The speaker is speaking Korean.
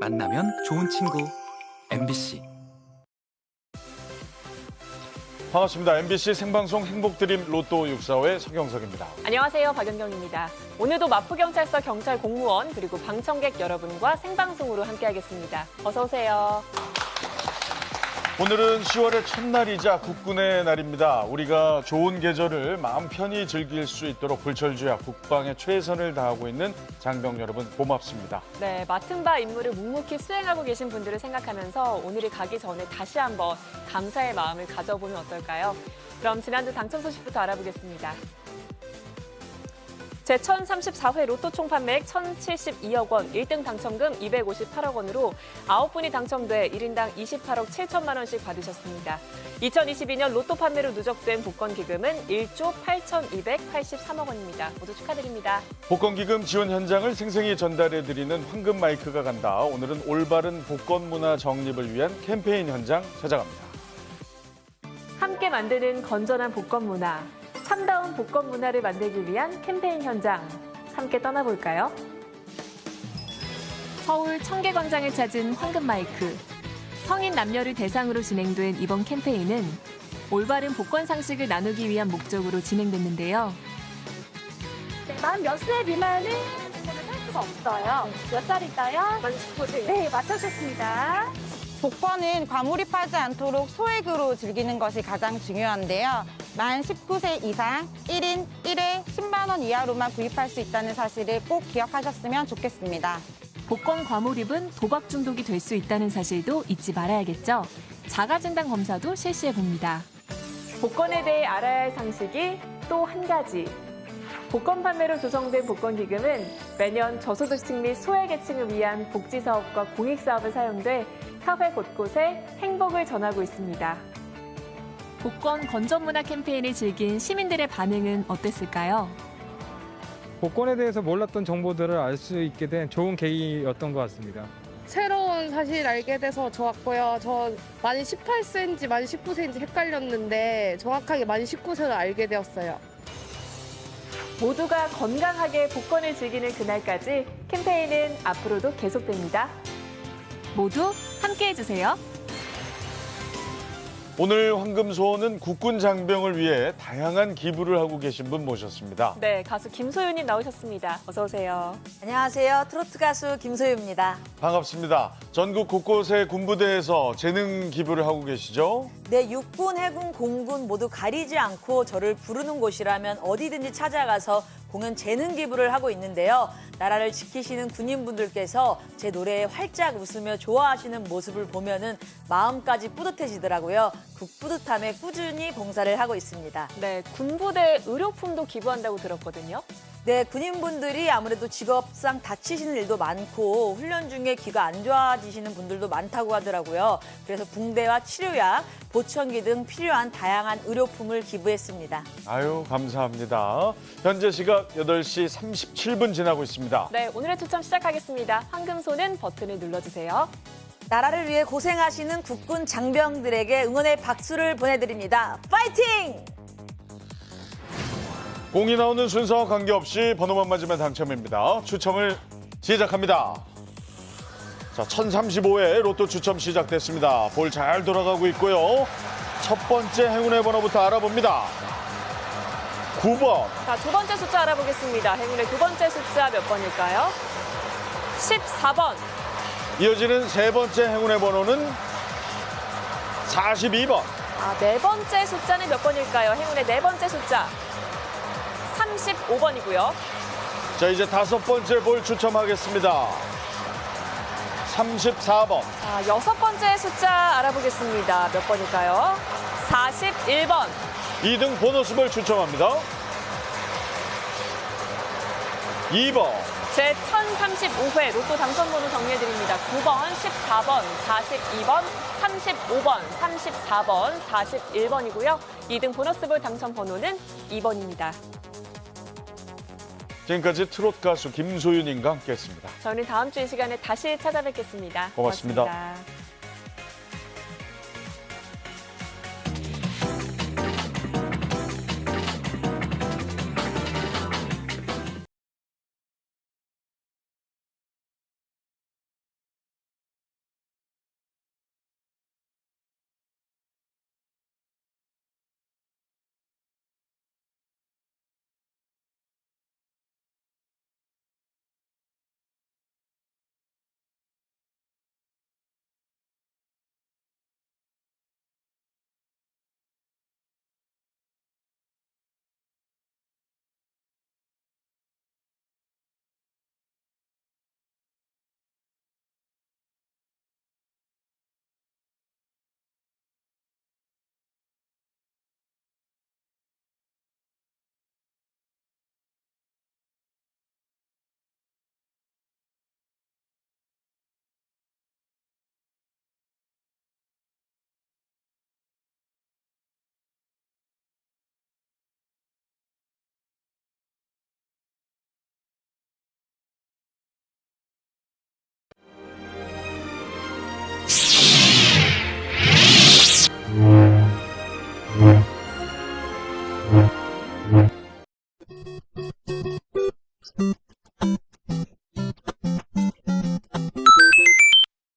만나면 좋은 친구 MBC 반갑습니다. MBC 생방송 행복드림 로또 645의 서경석입니다. 안녕하세요. 박연경입니다. 오늘도 마포경찰서 경찰 공무원 그리고 방청객 여러분과 생방송으로 함께하겠습니다. 어서 오세요. 오늘은 10월의 첫날이자 국군의 날입니다. 우리가 좋은 계절을 마음 편히 즐길 수 있도록 불철주야 국방에 최선을 다하고 있는 장병 여러분 고맙습니다. 네, 맡은 바 임무를 묵묵히 수행하고 계신 분들을 생각하면서 오늘이 가기 전에 다시 한번 감사의 마음을 가져보면 어떨까요? 그럼 지난주 당첨 소식부터 알아보겠습니다. 제1034회 로또 총 판매액 1,072억 원, 1등 당첨금 258억 원으로 9분이 당첨돼 1인당 28억 7천만 원씩 받으셨습니다. 2022년 로또 판매로 누적된 복권 기금은 1조 8,283억 원입니다. 모두 축하드립니다. 복권 기금 지원 현장을 생생히 전달해드리는 황금 마이크가 간다. 오늘은 올바른 복권 문화 정립을 위한 캠페인 현장 찾아갑니다. 함께 만드는 건전한 복권 문화, 참다운 복권 문화를 만들기 위한 캠페인 현장 함께 떠나볼까요? 서울 청계광장을 찾은 황금 마이크. 성인 남녀를 대상으로 진행된 이번 캠페인은 올바른 복권 상식을 나누기 위한 목적으로 진행됐는데요. 네, 만몇 세 미만은 할 수가 없어요. 몇? 만 19세. 네, 맞춰주셨습니다. 복권은 과몰입하지 않도록 소액으로 즐기는 것이 가장 중요한데요. 만 19세 이상 1인 1회 10만 원 이하로만 구입할 수 있다는 사실을 꼭 기억하셨으면 좋겠습니다. 복권 과몰입은 도박 중독이 될 수 있다는 사실도 잊지 말아야겠죠. 자가진단 검사도 실시해 봅니다. 복권에 대해 알아야 할 상식이 또 한 가지. 복권 판매로 조성된 복권 기금은 매년 저소득층 및 소외계층을 위한 복지 사업과 공익 사업에 사용돼 사회 곳곳에 행복을 전하고 있습니다. 복권 건전 문화 캠페인을 즐긴 시민들의 반응은 어땠을까요? 복권에 대해서 몰랐던 정보들을 알 수 있게 된 좋은 계기였던 것 같습니다. 새로운 사실 알게 돼서 좋았고요. 저 만이 18세인지 만이 19세인지 헷갈렸는데 정확하게 만이 19세를 알게 되었어요. 모두가 건강하게 복권을 즐기는 그날까지 캠페인은 앞으로도 계속됩니다. 모두 함께 해 주세요. 오늘 황금소원은 국군 장병을 위해 다양한 기부를 하고 계신 분 모셨습니다. 네, 가수 김소윤님 나오셨습니다. 어서 오세요. 안녕하세요. 트로트 가수 김소유입니다. 반갑습니다. 전국 곳곳의 군부대에서 재능 기부를 하고 계시죠? 네, 육군, 해군, 공군 모두 가리지 않고 저를 부르는 곳이라면 어디든지 찾아가서 공연 재능 기부를 하고 있는데요. 나라를 지키시는 군인분들께서 제 노래에 활짝 웃으며 좋아하시는 모습을 보면은 마음까지 뿌듯해지더라고요. 그 뿌듯함에 꾸준히 봉사를 하고 있습니다. 네, 군부대 의료품도 기부한다고 들었거든요. 네, 군인분들이 아무래도 직업상 다치시는 일도 많고 훈련 중에 귀가 안 좋아지시는 분들도 많다고 하더라고요. 그래서 붕대와 치료약, 보청기 등 필요한 다양한 의료품을 기부했습니다. 아유, 감사합니다. 현재 시각 8시 37분 지나고 있습니다. 네, 오늘의 추첨 시작하겠습니다. 황금손은 버튼을 눌러주세요. 나라를 위해 고생하시는 국군 장병들에게 응원의 박수를 보내드립니다. 파이팅! 공이 나오는 순서와 관계없이 번호만 맞으면 당첨입니다. 추첨을 시작합니다. 자, 1035회 로또 추첨 시작됐습니다. 볼 잘 돌아가고 있고요. 첫 번째 행운의 번호부터 알아봅니다. 9번, 자, 두 번째 숫자 알아보겠습니다. 행운의 두 번째 숫자 몇 번일까요? 14번. 이어지는 세 번째 행운의 번호는 42번, 아, 네 번째 숫자는 몇 번일까요? 행운의 네 번째 숫자. 35번이고요. 자, 이제 다섯 번째 볼 추첨하겠습니다. 34번, 자, 여섯 번째 숫자 알아보겠습니다. 몇 번일까요? 41번. 2등 보너스 볼 추첨합니다. 2번, 제 1035회 로또 당첨번호 정리해드립니다. 9번, 14번, 42번, 35번, 34번, 41번이고요. 2등 보너스볼 당첨 번호는 2번입니다. 지금까지 트롯 가수 김소윤님과 함께했습니다. 저는 다음 주 이 시간에 다시 찾아뵙겠습니다 고맙습니다. 고맙습니다.